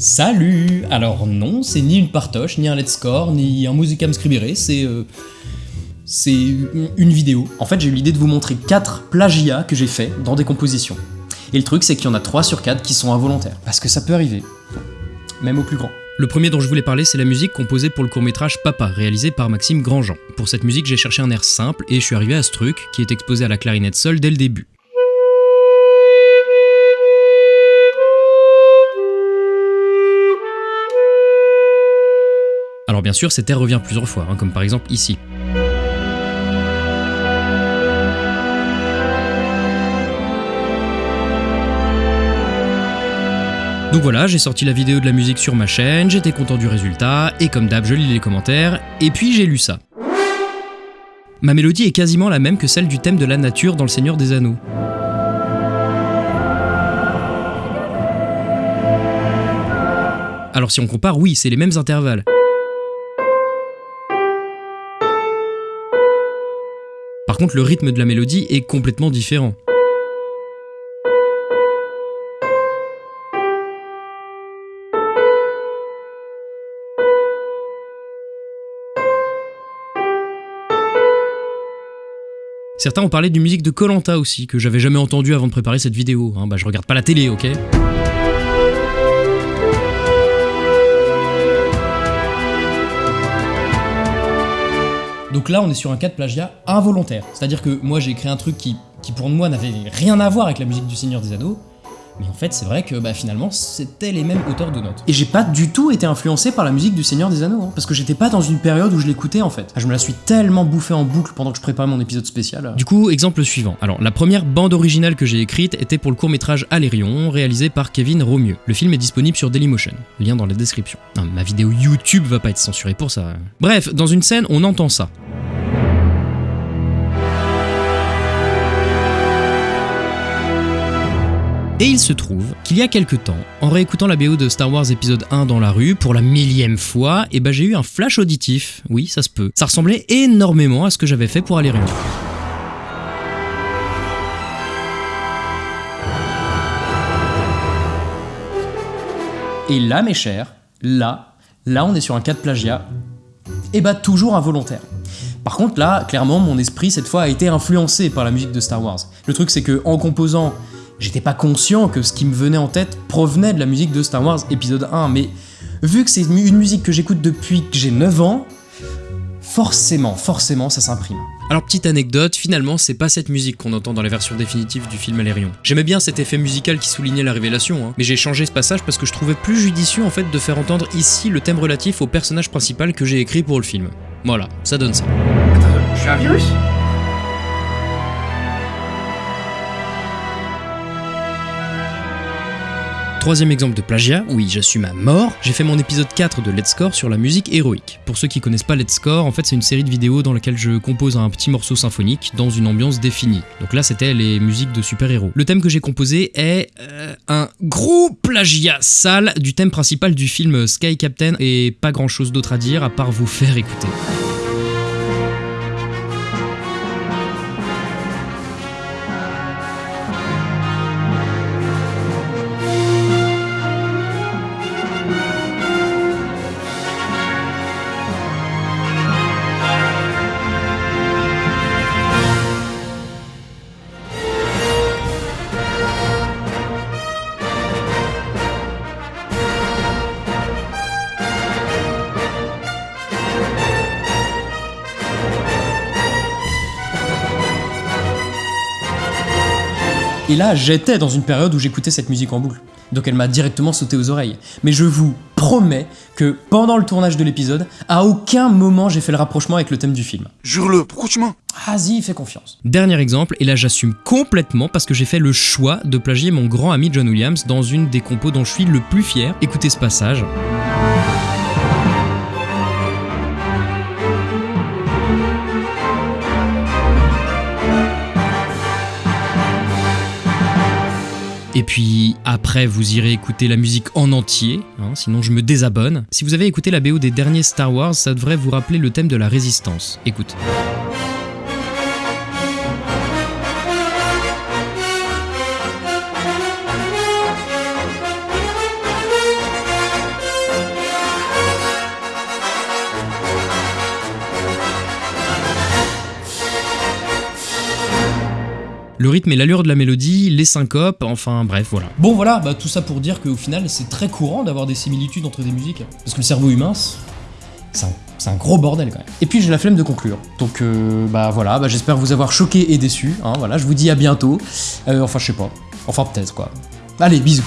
Salut Alors non, c'est ni une partoche, ni un let's score, ni un musicam scribere, c'est... euh, c'est une vidéo. En fait, j'ai eu l'idée de vous montrer 4 plagiats que j'ai fait dans des compositions. Et le truc, c'est qu'il y en a 3 sur 4 qui sont involontaires. Parce que ça peut arriver. Même au plus grand. Le premier dont je voulais parler, c'est la musique composée pour le court-métrage Papa, réalisé par Maxime Grandjean. Pour cette musique, j'ai cherché un air simple et je suis arrivé à ce truc qui est exposé à la clarinette seule dès le début. Alors bien sûr, cet air revient plusieurs fois, hein, comme par exemple ici. Donc voilà, j'ai sorti la vidéo de la musique sur ma chaîne, j'étais content du résultat, et comme d'hab, je lis les commentaires, et puis j'ai lu ça. Ma mélodie est quasiment la même que celle du thème de la nature dans Le Seigneur des Anneaux. Alors si on compare, oui, c'est les mêmes intervalles. Par contre, le rythme de la mélodie est complètement différent. Certains ont parlé d'une musique de Colanta aussi, que j'avais jamais entendue avant de préparer cette vidéo. Hein, bah je regarde pas la télé, ok? Donc là, on est sur un cas de plagiat involontaire. C'est-à-dire que moi, j'ai écrit un truc qui, qui pour moi n'avait rien à voir avec la musique du Seigneur des Anneaux. Mais en fait, c'est vrai que bah, finalement, c'était les mêmes auteurs de notes. Et j'ai pas du tout été influencé par la musique du Seigneur des Anneaux, hein, parce que j'étais pas dans une période où je l'écoutais en fait. Je me la suis tellement bouffé en boucle pendant que je préparais mon épisode spécial. Du coup, exemple suivant. Alors, la première bande originale que j'ai écrite était pour le court-métrage Alérion, réalisé par Kevin Romieux. Le film est disponible sur Dailymotion. Lien dans la description. Non, ma vidéo YouTube va pas être censurée pour ça. Bref, dans une scène, on entend ça. Et il se trouve qu'il y a quelques temps, en réécoutant la BO de Star Wars épisode 1 dans la rue pour la millième fois, et bah j'ai eu un flash auditif. Oui, ça se peut. Ça ressemblait énormément à ce que j'avais fait pour Alérion. Et là, mes chers, là, là, on est sur un cas de plagiat, et bah toujours involontaire. Par contre, là, clairement, mon esprit, cette fois, a été influencé par la musique de Star Wars. Le truc, c'est que en composant, j'étais pas conscient que ce qui me venait en tête provenait de la musique de Star Wars épisode 1, mais vu que c'est une musique que j'écoute depuis que j'ai 9 ans, forcément, forcément, ça s'imprime. Alors petite anecdote, finalement c'est pas cette musique qu'on entend dans la version définitive du film Alérion. J'aimais bien cet effet musical qui soulignait la révélation, hein, mais j'ai changé ce passage parce que je trouvais plus judicieux en fait de faire entendre ici le thème relatif au personnage principal que j'ai écrit pour le film. Voilà, ça donne ça. Attends, je suis un virus? Troisième exemple de plagiat, oui j'assume à mort, j'ai fait mon épisode 4 de Let's Score sur la musique héroïque. Pour ceux qui connaissent pas Let's Score, en fait c'est une série de vidéos dans laquelle je compose un petit morceau symphonique dans une ambiance définie. Donc là c'était les musiques de super-héros. Le thème que j'ai composé est euh, un gros plagiat sale du thème principal du film Sky Captain et pas grand chose d'autre à dire à part vous faire écouter. Et là, j'étais dans une période où j'écoutais cette musique en boucle. Donc elle m'a directement sauté aux oreilles. Mais je vous promets que pendant le tournage de l'épisode, à aucun moment j'ai fait le rapprochement avec le thème du film. Jure-le, pourquoi tu mens? Vas-y, fais confiance. Dernier exemple, et là j'assume complètement parce que j'ai fait le choix de plagier mon grand ami John Williams dans une des compos dont je suis le plus fier. Écoutez ce passage. Et puis après, vous irez écouter la musique en entier, hein, sinon je me désabonne. Si vous avez écouté la BO des derniers Star Wars, ça devrait vous rappeler le thème de la résistance. Écoute. Le rythme et l'allure de la mélodie, les syncopes, enfin bref, voilà. Bon voilà, bah, tout ça pour dire qu'au final c'est très courant d'avoir des similitudes entre des musiques. Parce que le cerveau humain, c'est un, c'est un gros bordel quand même. Et puis j'ai la flemme de conclure. Donc euh, bah voilà, bah, j'espère vous avoir choqué et déçu. hein, voilà, je vous dis à bientôt. Euh, enfin je sais pas. Enfin peut-être quoi. Allez, bisous.